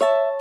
you